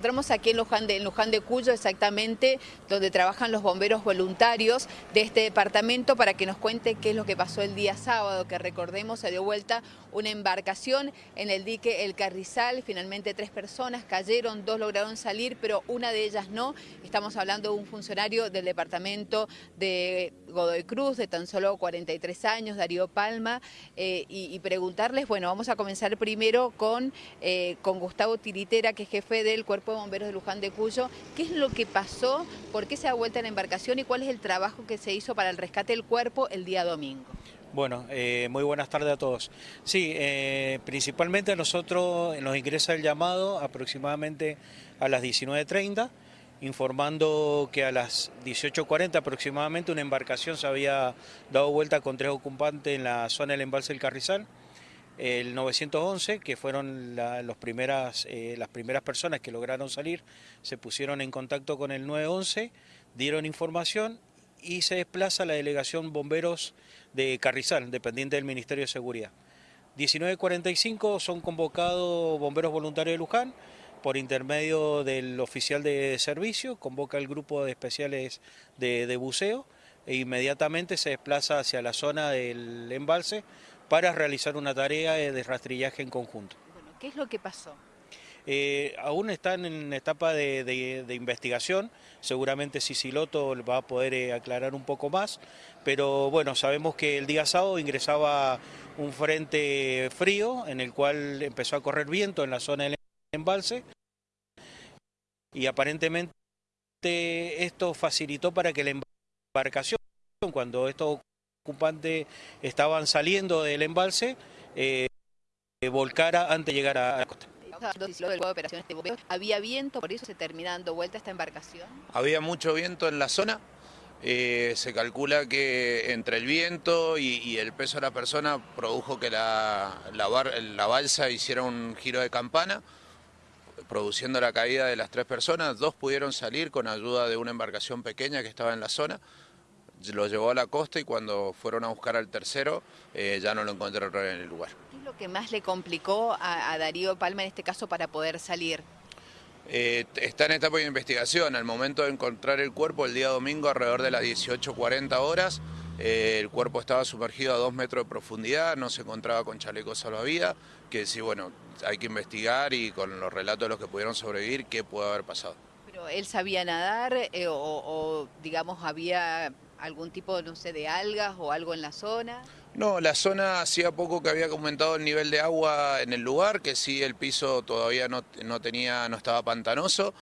Encontramos aquí en Luján, de, en de Cuyo, exactamente, donde trabajan los bomberos voluntarios de este departamento para que nos cuente qué es lo que pasó el día sábado, que recordemos se dio vuelta una embarcación en el dique El Carrizal, finalmente tres personas cayeron, dos lograron salir, pero una de ellas no. Estamos hablando de un funcionario del departamento de Godoy Cruz, de tan solo 43 años, Darío Palma, eh, y, y, preguntarles, bueno, vamos a comenzar primero con, eh, con Gustavo Tiritera, que es jefe del Cuerpo de Bomberos de Luján de Cuyo. ¿Qué es lo que pasó? ¿Por qué se da vuelta la embarcación? ¿Y cuál es el trabajo que se hizo para el rescate del cuerpo el día domingo? Bueno, eh, muy buenas tardes a todos. Sí, eh, principalmente nosotros nos ingresa el llamado aproximadamente a las 19.30, informando que a las 18.40 aproximadamente una embarcación se había dado vuelta con tres ocupantes en la zona del embalse del Carrizal. El 911, que fueron primeras, eh, las primeras personas que lograron salir, se pusieron en contacto con el 911, dieron información y se desplaza la delegación bomberos de Carrizal, dependiente del Ministerio de Seguridad. 19.45 son convocados bomberos voluntarios de Luján por intermedio del oficial de servicio, convoca el grupo de especiales de, de buceo e inmediatamente se desplaza hacia la zona del embalse para realizar una tarea de rastrillaje en conjunto. Bueno, ¿Qué es lo que pasó? Eh, aún están en etapa de, de, de, investigación, seguramente Sisiloto va a poder eh, aclarar un poco más, pero bueno, sabemos que el día sábado ingresaba un frente frío en el cual empezó a correr viento en la zona del embalse y aparentemente esto facilitó para que la embarcación, cuando estos ocupantes estaban saliendo del embalse, eh, volcara antes de llegar a la costa. ¿Había viento, por eso se termina dando vuelta esta embarcación? Había mucho viento en la zona. Eh, se calcula que entre el viento y, y, el peso de la persona produjo que la, la, bar, la balsa hiciera un giro de campana, produciendo la caída de las tres personas. Dos pudieron salir con ayuda de una embarcación pequeña que estaba en la zona lo llevó a la costa y cuando fueron a buscar al tercero eh, ya no lo encontraron en el lugar. ¿Qué es lo que más le complicó a, a Darío Palma en este caso para poder salir? Eh, está en etapa de investigación. Al momento de encontrar el cuerpo el día domingo alrededor de las 18.40 horas, eh, el cuerpo estaba sumergido a dos metros de profundidad, no se encontraba con chaleco salvavidas, que sí, bueno, hay que investigar y con los relatos de los que pudieron sobrevivir, qué puede haber pasado. ¿Pero él sabía nadar eh, o, o, digamos, había algún tipo, no sé, de algas o algo en la zona? No, la zona hacía poco que había aumentado el nivel de agua en el lugar, que sí el piso todavía no, no tenía, no estaba pantanoso,